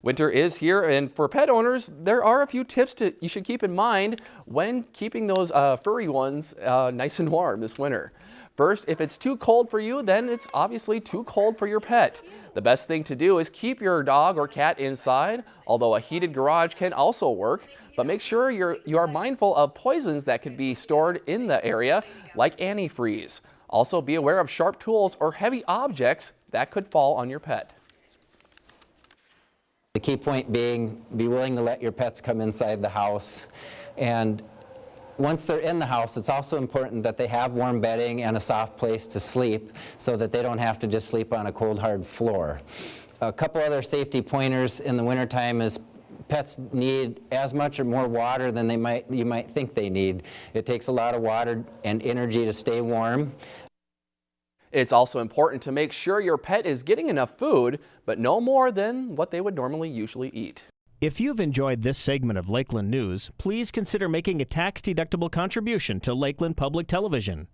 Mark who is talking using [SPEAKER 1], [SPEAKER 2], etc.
[SPEAKER 1] Winter is here and for pet owners, there are a few tips to you should keep in mind when keeping those uh, furry ones uh, nice and warm this winter. First, if it's too cold for you, then it's obviously too cold for your pet. The best thing to do is keep your dog or cat inside, although a heated garage can also work, but make sure you're, you are mindful of poisons that could be stored in the area, like antifreeze. Also be aware of sharp tools or heavy objects that could fall on your pet.
[SPEAKER 2] The key point being, be willing to let your pets come inside the house. And once they're in the house, it's also important that they have warm bedding and a soft place to sleep so that they don't have to just sleep on a cold, hard floor. A couple other safety pointers in the wintertime is pets need as much or more water than they might, you might think they need. It takes a lot of water and energy to stay warm.
[SPEAKER 1] It's also important to make sure your pet is getting enough food, but no more than what they would normally usually eat.
[SPEAKER 3] If you've enjoyed this segment of Lakeland News, please consider making a tax-deductible contribution to Lakeland Public Television.